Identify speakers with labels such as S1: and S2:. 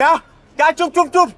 S1: Ya ya, çuf çuf çuf.